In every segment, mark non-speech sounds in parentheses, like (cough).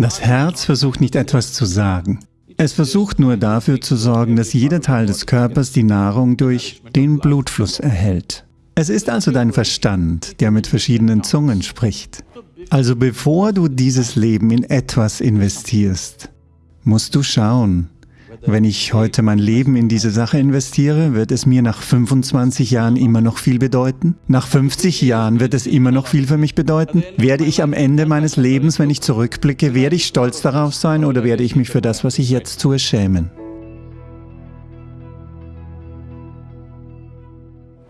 Das Herz versucht nicht etwas zu sagen. Es versucht nur dafür zu sorgen, dass jeder Teil des Körpers die Nahrung durch den Blutfluss erhält. Es ist also dein Verstand, der mit verschiedenen Zungen spricht. Also bevor du dieses Leben in etwas investierst, musst du schauen, wenn ich heute mein Leben in diese Sache investiere, wird es mir nach 25 Jahren immer noch viel bedeuten? Nach 50 Jahren wird es immer noch viel für mich bedeuten? Werde ich am Ende meines Lebens, wenn ich zurückblicke, werde ich stolz darauf sein oder werde ich mich für das, was ich jetzt tue, schämen?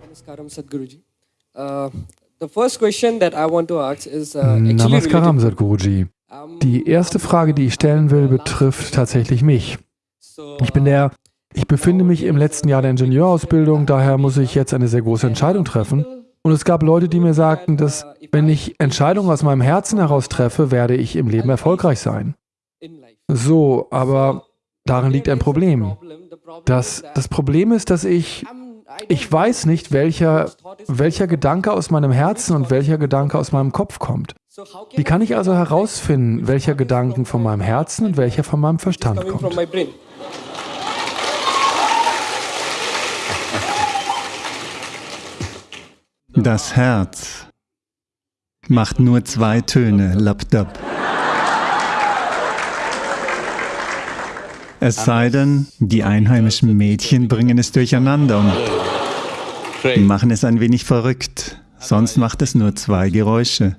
Namaskaram Sadhguruji. Uh, the first question that I want to ask is uh, Namaskaram Sadhguruji. Die erste Frage, die ich stellen will, betrifft tatsächlich mich. Ich bin der, ich befinde mich im letzten Jahr der Ingenieurausbildung, daher muss ich jetzt eine sehr große Entscheidung treffen. Und es gab Leute, die mir sagten, dass wenn ich Entscheidungen aus meinem Herzen heraus treffe, werde ich im Leben erfolgreich sein. So, aber darin liegt ein Problem. Das, das Problem ist, dass ich, ich weiß nicht, welcher, welcher Gedanke aus meinem Herzen und welcher Gedanke aus meinem Kopf kommt. Wie kann ich also herausfinden, welcher Gedanken von meinem Herzen und welcher von meinem Verstand kommt? Das Herz macht nur zwei Töne, Lapdap. Es sei denn, die einheimischen Mädchen bringen es durcheinander und machen es ein wenig verrückt, sonst macht es nur zwei Geräusche.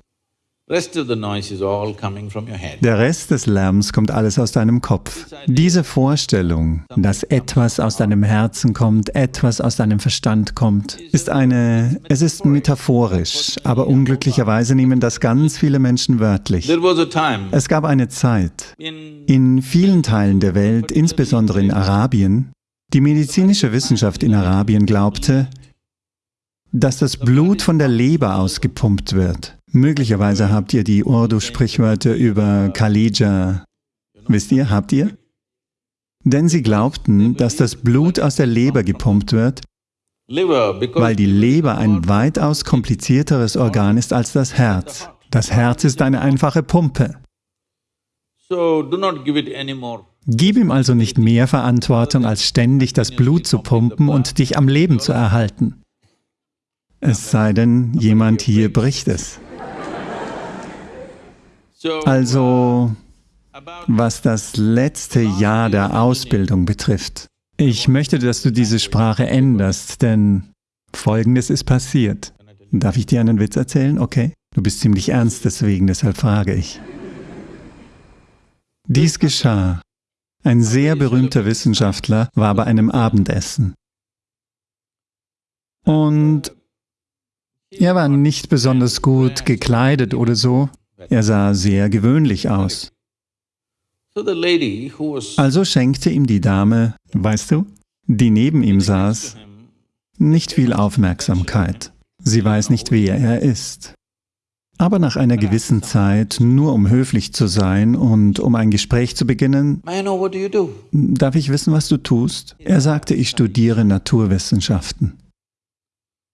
Der Rest des Lärms kommt alles aus deinem Kopf. Diese Vorstellung, dass etwas aus deinem Herzen kommt, etwas aus deinem Verstand kommt, ist eine, es ist metaphorisch, aber unglücklicherweise nehmen das ganz viele Menschen wörtlich. Es gab eine Zeit, in vielen Teilen der Welt, insbesondere in Arabien, die medizinische Wissenschaft in Arabien glaubte, dass das Blut von der Leber ausgepumpt wird. Möglicherweise habt ihr die Urdu-Sprichwörter über Khalija. Wisst ihr, habt ihr? Denn sie glaubten, dass das Blut aus der Leber gepumpt wird, weil die Leber ein weitaus komplizierteres Organ ist als das Herz. Das Herz ist eine einfache Pumpe. Gib ihm also nicht mehr Verantwortung, als ständig das Blut zu pumpen und dich am Leben zu erhalten. Es sei denn, jemand hier bricht es. Also, was das letzte Jahr der Ausbildung betrifft, ich möchte, dass du diese Sprache änderst, denn Folgendes ist passiert. Darf ich dir einen Witz erzählen? Okay? Du bist ziemlich ernst deswegen, deshalb frage ich. Dies geschah. Ein sehr berühmter Wissenschaftler war bei einem Abendessen. Und er war nicht besonders gut gekleidet oder so. Er sah sehr gewöhnlich aus. Also schenkte ihm die Dame, weißt du, die neben ihm saß, nicht viel Aufmerksamkeit. Sie weiß nicht, wer er ist. Aber nach einer gewissen Zeit, nur um höflich zu sein und um ein Gespräch zu beginnen, darf ich wissen, was du tust? Er sagte, ich studiere Naturwissenschaften.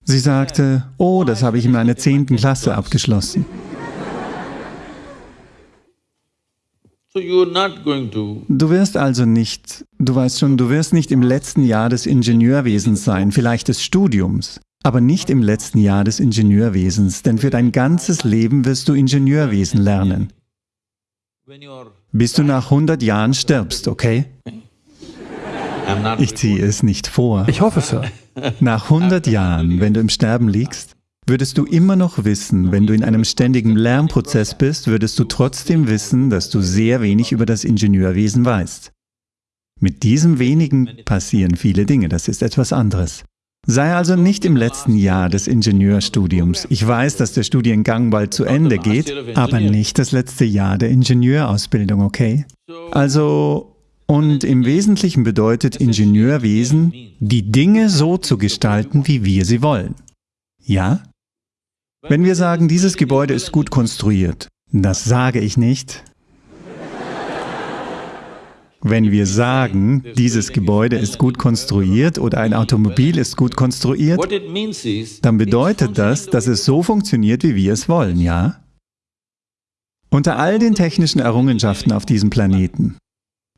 Sie sagte, oh, das habe ich in meiner zehnten Klasse abgeschlossen. Du wirst also nicht, du weißt schon, du wirst nicht im letzten Jahr des Ingenieurwesens sein, vielleicht des Studiums, aber nicht im letzten Jahr des Ingenieurwesens, denn für dein ganzes Leben wirst du Ingenieurwesen lernen. Bis du nach 100 Jahren stirbst, okay? Ich ziehe es nicht vor. Ich hoffe, Sir. Nach 100 Jahren, wenn du im Sterben liegst, Würdest du immer noch wissen, wenn du in einem ständigen Lernprozess bist, würdest du trotzdem wissen, dass du sehr wenig über das Ingenieurwesen weißt. Mit diesem wenigen passieren viele Dinge, das ist etwas anderes. Sei also nicht im letzten Jahr des Ingenieurstudiums. Ich weiß, dass der Studiengang bald zu Ende geht, aber nicht das letzte Jahr der Ingenieurausbildung, okay? Also, und im Wesentlichen bedeutet Ingenieurwesen, die Dinge so zu gestalten, wie wir sie wollen. Ja? Wenn wir sagen, dieses Gebäude ist gut konstruiert, das sage ich nicht. Wenn wir sagen, dieses Gebäude ist gut konstruiert oder ein Automobil ist gut konstruiert, dann bedeutet das, dass es so funktioniert, wie wir es wollen, ja? Unter all den technischen Errungenschaften auf diesem Planeten,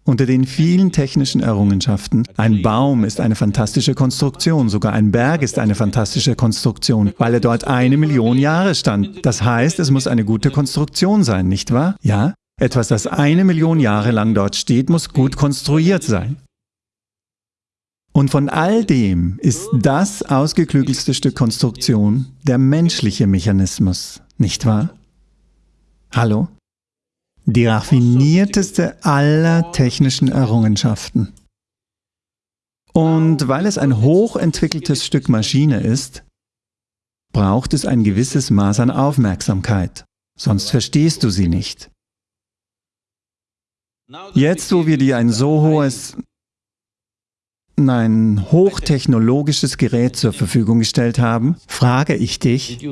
unter den vielen technischen Errungenschaften, ein Baum ist eine fantastische Konstruktion, sogar ein Berg ist eine fantastische Konstruktion, weil er dort eine Million Jahre stand. Das heißt, es muss eine gute Konstruktion sein, nicht wahr? Ja? Etwas, das eine Million Jahre lang dort steht, muss gut konstruiert sein. Und von all dem ist das ausgeklügelste Stück Konstruktion der menschliche Mechanismus, nicht wahr? Hallo? Die raffinierteste aller technischen Errungenschaften. Und weil es ein hochentwickeltes Stück Maschine ist, braucht es ein gewisses Maß an Aufmerksamkeit, sonst verstehst du sie nicht. Jetzt, wo wir dir ein so hohes, ein hochtechnologisches Gerät zur Verfügung gestellt haben, frage ich dich,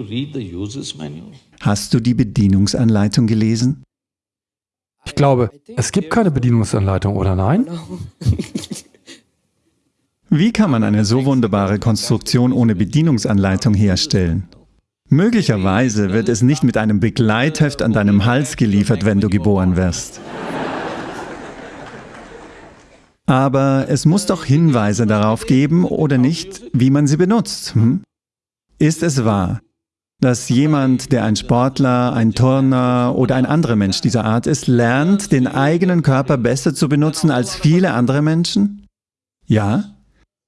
hast du die Bedienungsanleitung gelesen? Ich glaube, es gibt keine Bedienungsanleitung, oder nein? (laughs) Wie kann man eine so wunderbare Konstruktion ohne Bedienungsanleitung herstellen? Möglicherweise wird es nicht mit einem Begleitheft an deinem Hals geliefert, wenn du geboren wirst. Aber es muss doch Hinweise darauf geben, oder nicht, wie man sie benutzt. Hm? Ist es wahr, dass jemand, der ein Sportler, ein Turner oder ein anderer Mensch dieser Art ist, lernt, den eigenen Körper besser zu benutzen als viele andere Menschen? Ja?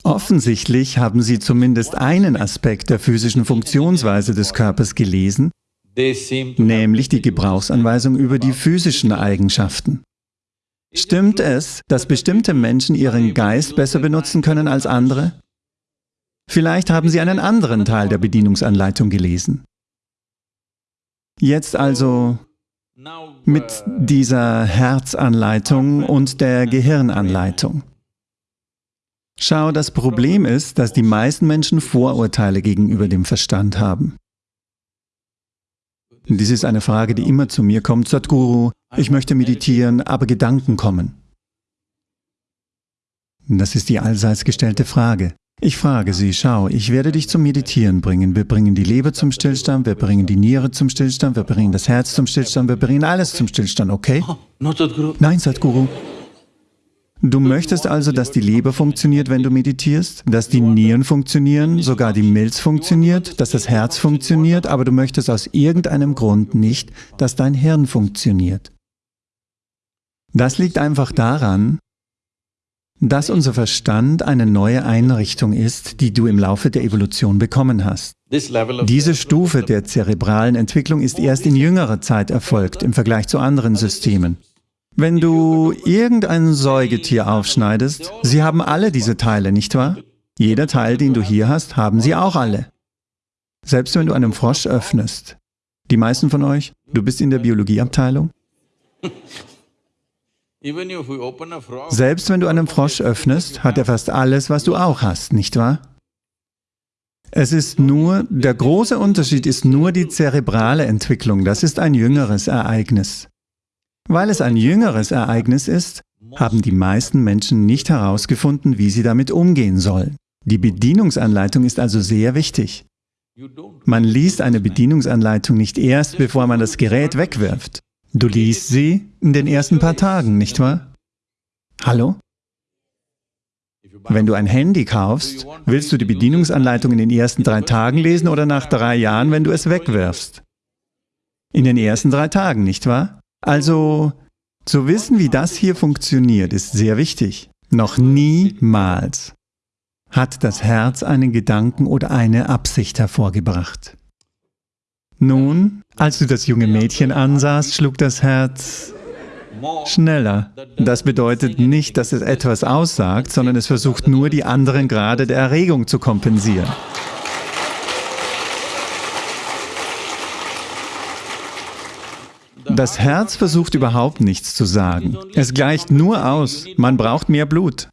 Offensichtlich haben sie zumindest einen Aspekt der physischen Funktionsweise des Körpers gelesen, nämlich die Gebrauchsanweisung über die physischen Eigenschaften. Stimmt es, dass bestimmte Menschen ihren Geist besser benutzen können als andere? Vielleicht haben Sie einen anderen Teil der Bedienungsanleitung gelesen. Jetzt also mit dieser Herzanleitung und der Gehirnanleitung. Schau, das Problem ist, dass die meisten Menschen Vorurteile gegenüber dem Verstand haben. Dies ist eine Frage, die immer zu mir kommt. Sadhguru, ich möchte meditieren, aber Gedanken kommen. Das ist die allseits gestellte Frage. Ich frage Sie, schau, ich werde dich zum Meditieren bringen. Wir bringen die Leber zum Stillstand, wir bringen die Niere zum Stillstand, wir bringen das Herz zum Stillstand, wir bringen alles zum Stillstand, okay? Nein, Sadhguru. Du möchtest also, dass die Leber funktioniert, wenn du meditierst, dass die Nieren funktionieren, sogar die Milz funktioniert, dass das Herz funktioniert, aber du möchtest aus irgendeinem Grund nicht, dass dein Hirn funktioniert. Das liegt einfach daran, dass unser Verstand eine neue Einrichtung ist, die du im Laufe der Evolution bekommen hast. Diese Stufe der zerebralen Entwicklung ist erst in jüngerer Zeit erfolgt im Vergleich zu anderen Systemen. Wenn du irgendein Säugetier aufschneidest, sie haben alle diese Teile, nicht wahr? Jeder Teil, den du hier hast, haben sie auch alle. Selbst wenn du einen Frosch öffnest. Die meisten von euch, du bist in der Biologieabteilung? (laughs) Selbst wenn du einen Frosch öffnest, hat er fast alles, was du auch hast, nicht wahr? Es ist nur, der große Unterschied ist nur die zerebrale Entwicklung, das ist ein jüngeres Ereignis. Weil es ein jüngeres Ereignis ist, haben die meisten Menschen nicht herausgefunden, wie sie damit umgehen sollen. Die Bedienungsanleitung ist also sehr wichtig. Man liest eine Bedienungsanleitung nicht erst, bevor man das Gerät wegwirft. Du liest sie in den ersten paar Tagen, nicht wahr? Hallo? Wenn du ein Handy kaufst, willst du die Bedienungsanleitung in den ersten drei Tagen lesen oder nach drei Jahren, wenn du es wegwirfst? In den ersten drei Tagen, nicht wahr? Also, zu wissen, wie das hier funktioniert, ist sehr wichtig. Noch niemals hat das Herz einen Gedanken oder eine Absicht hervorgebracht. Nun, als du das junge Mädchen ansahst, schlug das Herz schneller. Das bedeutet nicht, dass es etwas aussagt, sondern es versucht nur, die anderen Grade der Erregung zu kompensieren. Das Herz versucht überhaupt nichts zu sagen. Es gleicht nur aus, man braucht mehr Blut.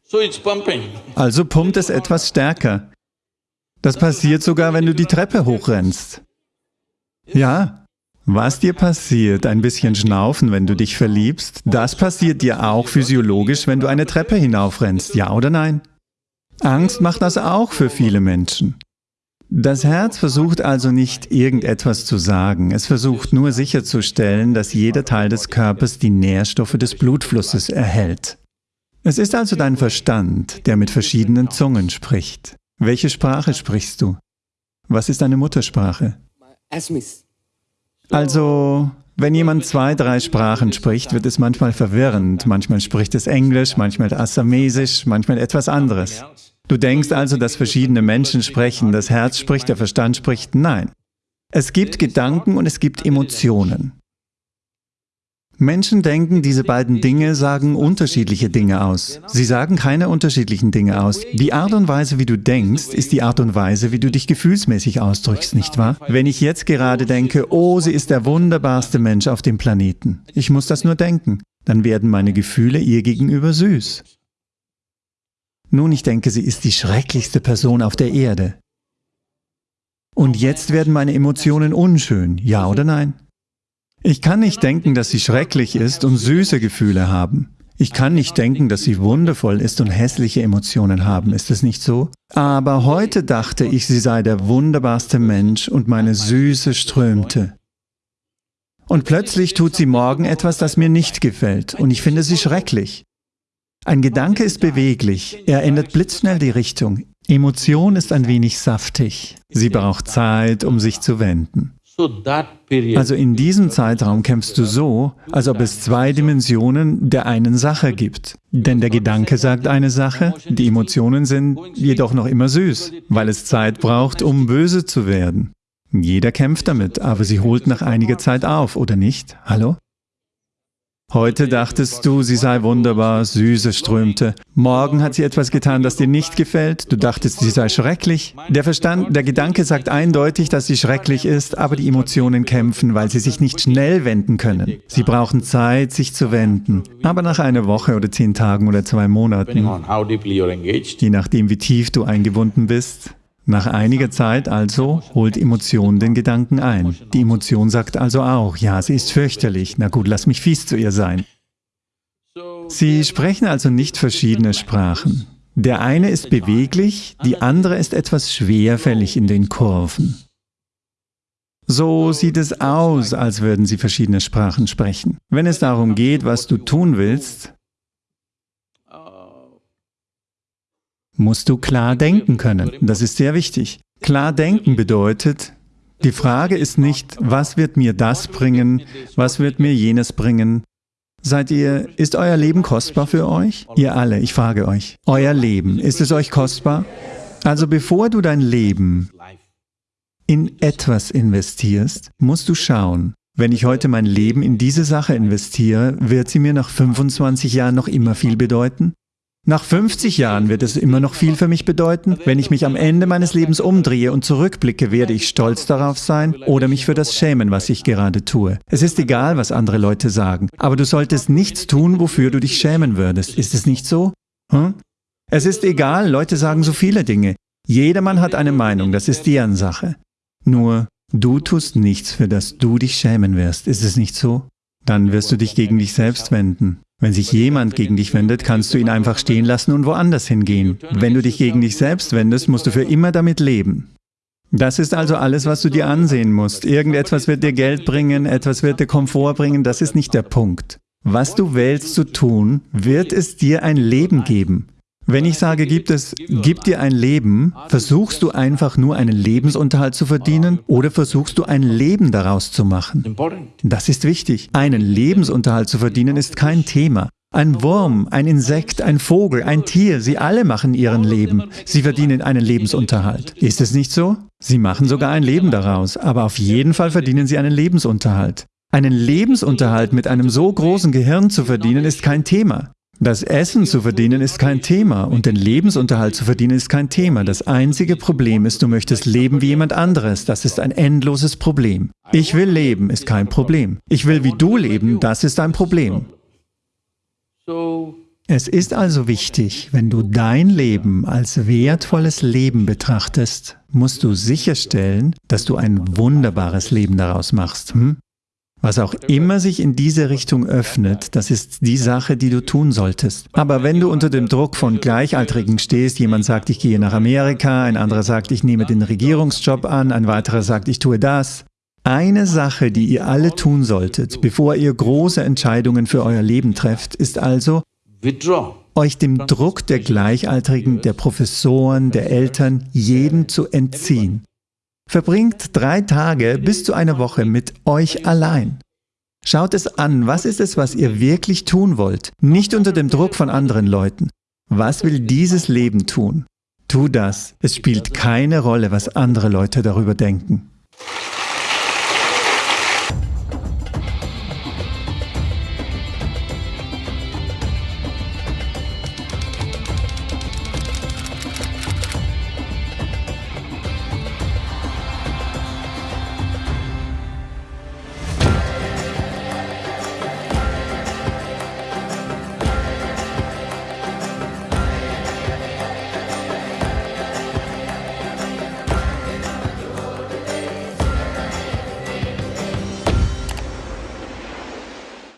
Also pumpt es etwas stärker. Das passiert sogar, wenn du die Treppe hochrennst. Ja, was dir passiert, ein bisschen schnaufen, wenn du dich verliebst, das passiert dir auch physiologisch, wenn du eine Treppe hinaufrennst, ja oder nein? Angst macht das auch für viele Menschen. Das Herz versucht also nicht irgendetwas zu sagen, es versucht nur sicherzustellen, dass jeder Teil des Körpers die Nährstoffe des Blutflusses erhält. Es ist also dein Verstand, der mit verschiedenen Zungen spricht. Welche Sprache sprichst du? Was ist deine Muttersprache? Also, wenn jemand zwei, drei Sprachen spricht, wird es manchmal verwirrend. Manchmal spricht es Englisch, manchmal Assamesisch, manchmal etwas anderes. Du denkst also, dass verschiedene Menschen sprechen, das Herz spricht, der Verstand spricht. Nein. Es gibt Gedanken und es gibt Emotionen. Menschen denken, diese beiden Dinge sagen unterschiedliche Dinge aus. Sie sagen keine unterschiedlichen Dinge aus. Die Art und Weise, wie du denkst, ist die Art und Weise, wie du dich gefühlsmäßig ausdrückst, nicht wahr? Wenn ich jetzt gerade denke, oh, sie ist der wunderbarste Mensch auf dem Planeten, ich muss das nur denken, dann werden meine Gefühle ihr gegenüber süß. Nun, ich denke, sie ist die schrecklichste Person auf der Erde. Und jetzt werden meine Emotionen unschön, ja oder nein? Ich kann nicht denken, dass sie schrecklich ist und süße Gefühle haben. Ich kann nicht denken, dass sie wundervoll ist und hässliche Emotionen haben, ist es nicht so? Aber heute dachte ich, sie sei der wunderbarste Mensch und meine Süße strömte. Und plötzlich tut sie morgen etwas, das mir nicht gefällt und ich finde sie schrecklich. Ein Gedanke ist beweglich, er ändert blitzschnell die Richtung. Emotion ist ein wenig saftig. Sie braucht Zeit, um sich zu wenden. Also in diesem Zeitraum kämpfst du so, als ob es zwei Dimensionen der einen Sache gibt. Denn der Gedanke sagt eine Sache, die Emotionen sind jedoch noch immer süß, weil es Zeit braucht, um böse zu werden. Jeder kämpft damit, aber sie holt nach einiger Zeit auf, oder nicht? Hallo? Heute dachtest du, sie sei wunderbar, Süße strömte. Morgen hat sie etwas getan, das dir nicht gefällt. Du dachtest, sie sei schrecklich. Der Verstand, der Gedanke sagt eindeutig, dass sie schrecklich ist, aber die Emotionen kämpfen, weil sie sich nicht schnell wenden können. Sie brauchen Zeit, sich zu wenden. Aber nach einer Woche oder zehn Tagen oder zwei Monaten, je nachdem, wie tief du eingebunden bist, nach einiger Zeit also holt Emotion den Gedanken ein. Die Emotion sagt also auch, ja, sie ist fürchterlich, na gut, lass mich fies zu ihr sein. Sie sprechen also nicht verschiedene Sprachen. Der eine ist beweglich, die andere ist etwas schwerfällig in den Kurven. So sieht es aus, als würden sie verschiedene Sprachen sprechen. Wenn es darum geht, was du tun willst, musst du klar denken können. Das ist sehr wichtig. Klar denken bedeutet, die Frage ist nicht, was wird mir das bringen, was wird mir jenes bringen. Seid ihr, ist euer Leben kostbar für euch? Ihr alle, ich frage euch, euer Leben, ist es euch kostbar? Also bevor du dein Leben in etwas investierst, musst du schauen, wenn ich heute mein Leben in diese Sache investiere, wird sie mir nach 25 Jahren noch immer viel bedeuten? Nach 50 Jahren wird es immer noch viel für mich bedeuten. Wenn ich mich am Ende meines Lebens umdrehe und zurückblicke, werde ich stolz darauf sein oder mich für das schämen, was ich gerade tue. Es ist egal, was andere Leute sagen, aber du solltest nichts tun, wofür du dich schämen würdest. Ist es nicht so? Hm? Es ist egal, Leute sagen so viele Dinge. Jedermann hat eine Meinung, das ist deren Sache. Nur, du tust nichts, für das du dich schämen wirst. Ist es nicht so? Dann wirst du dich gegen dich selbst wenden. Wenn sich jemand gegen dich wendet, kannst du ihn einfach stehen lassen und woanders hingehen. Wenn du dich gegen dich selbst wendest, musst du für immer damit leben. Das ist also alles, was du dir ansehen musst. Irgendetwas wird dir Geld bringen, etwas wird dir Komfort bringen, das ist nicht der Punkt. Was du wählst zu tun, wird es dir ein Leben geben. Wenn ich sage, gibt es, gib dir ein Leben, versuchst du einfach nur einen Lebensunterhalt zu verdienen oder versuchst du ein Leben daraus zu machen? Das ist wichtig. Einen Lebensunterhalt zu verdienen ist kein Thema. Ein Wurm, ein Insekt, ein Vogel, ein Tier, sie alle machen ihren Leben. Sie verdienen einen Lebensunterhalt. Ist es nicht so? Sie machen sogar ein Leben daraus, aber auf jeden Fall verdienen sie einen Lebensunterhalt. Einen Lebensunterhalt mit einem so großen Gehirn zu verdienen, ist kein Thema. Das Essen zu verdienen ist kein Thema und den Lebensunterhalt zu verdienen ist kein Thema. Das einzige Problem ist, du möchtest leben wie jemand anderes. Das ist ein endloses Problem. Ich will leben ist kein Problem. Ich will wie du leben, das ist ein Problem. Es ist also wichtig, wenn du dein Leben als wertvolles Leben betrachtest, musst du sicherstellen, dass du ein wunderbares Leben daraus machst. Hm? Was auch immer sich in diese Richtung öffnet, das ist die Sache, die du tun solltest. Aber wenn du unter dem Druck von Gleichaltrigen stehst, jemand sagt, ich gehe nach Amerika, ein anderer sagt, ich nehme den Regierungsjob an, ein weiterer sagt, ich tue das. Eine Sache, die ihr alle tun solltet, bevor ihr große Entscheidungen für euer Leben trefft, ist also, euch dem Druck der Gleichaltrigen, der Professoren, der Eltern, jedem zu entziehen. Verbringt drei Tage bis zu einer Woche mit euch allein. Schaut es an, was ist es, was ihr wirklich tun wollt, nicht unter dem Druck von anderen Leuten. Was will dieses Leben tun? Tu das. Es spielt keine Rolle, was andere Leute darüber denken.